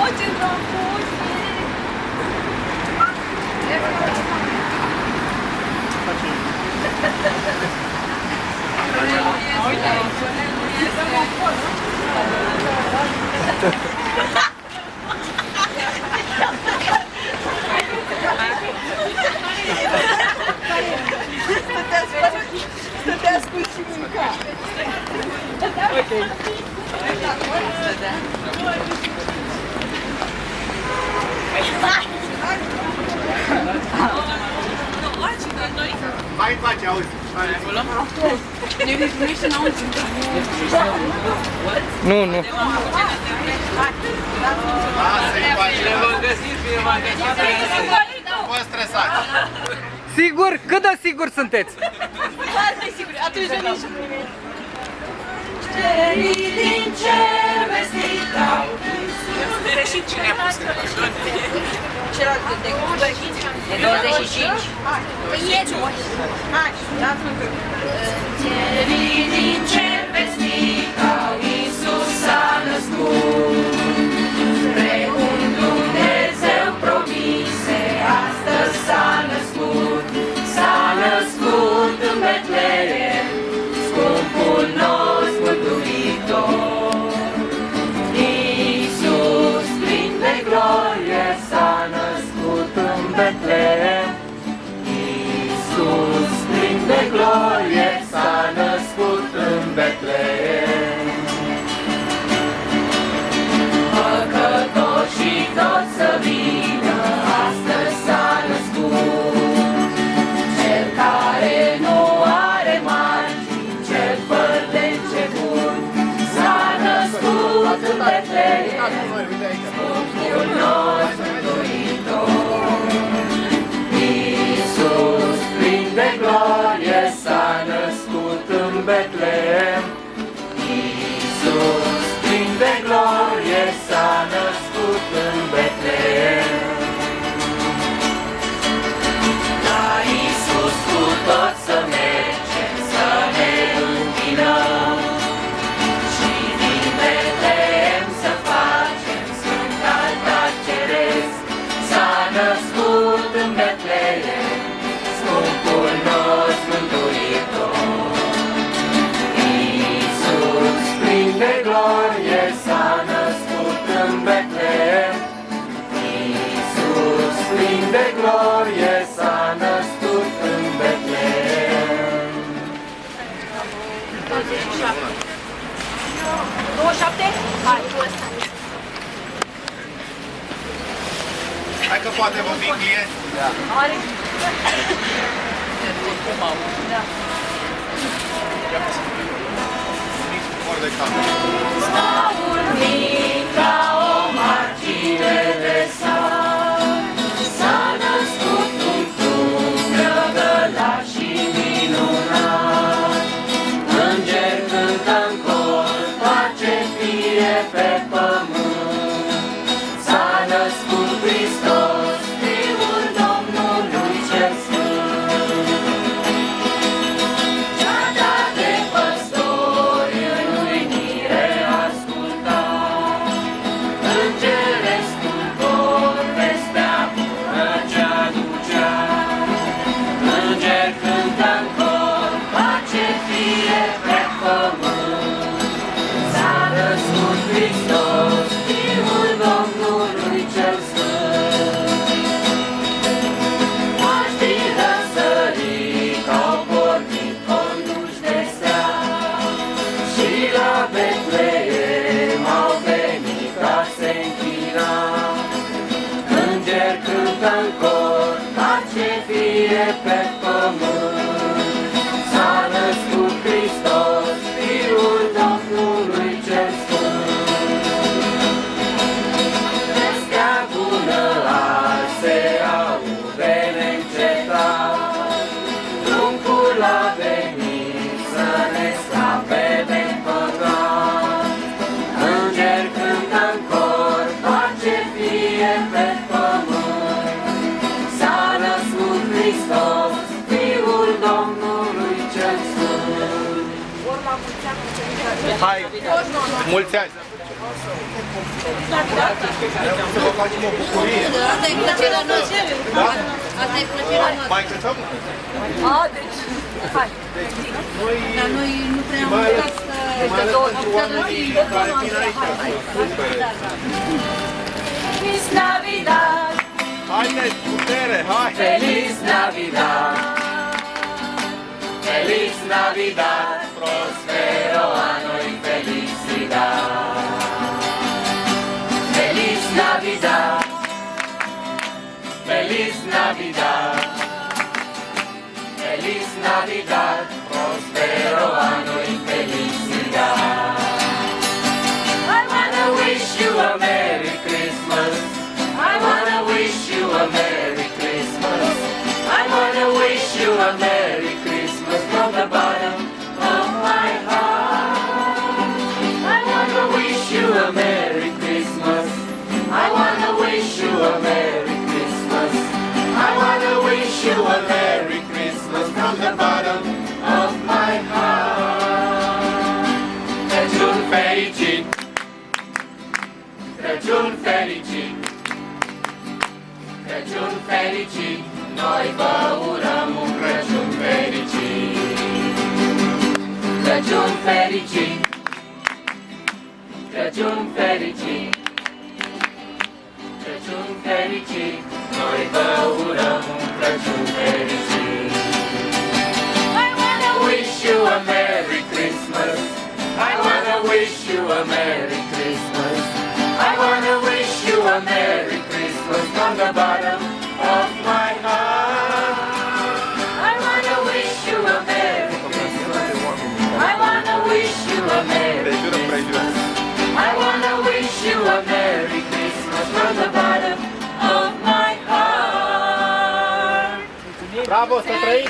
Очень вам вкусно. Stătea scurs și mânca. Hai încoace, auzi. Nu, nu. Lasă-i încoace. Nu vă stresați. Sigur? Cât de sigur sunteți? Foarte sigur, atunci venim și primim. din cer vestit au Greșit cine a pus Celălalt de E 25? Păi e Hai, dați-mă pe Cerii din cer vestit au Iisus s-a născut. Betleem. Scumpul nostru mântuitor. Iisus, plin de glorie, s-a născut în Betleem. Hai că poate vă fi client. Are... Mor de cameră. Staul mic Betleem au venit ca se închina. Înger cântă în cor, pace fie pe pământ. Hai, mulți ani! Să vă facem o bucurie. Asta e plăcerea noastră. Da? Asta e plăcerea noastră. Mai cântăm? A, deci, hai. Dar noi nu prea am Mai ales, uitat să... mai ales pentru oamenii care vin aici. Feliz Navidad, Haideți, putere, hai! Feliz Navidad, Feliz Navidad, prospero año y Feliz Navidad, Feliz Navidad, Feliz Navidad, bottom of my heart. Ragion felici, ragion felici, ragion felici, noi pauriamo un ragion felici. Ragion felici, ragion felici, ragion felici, noi pauriamo wanna wish you a Merry Christmas. I wanna wish you a Merry Christmas from the bottom of my heart. I wanna wish you a Merry Christmas. I wanna wish you a Merry Christmas. I wanna wish you a Merry Christmas from the bottom of my heart. Bravo, să trăiți!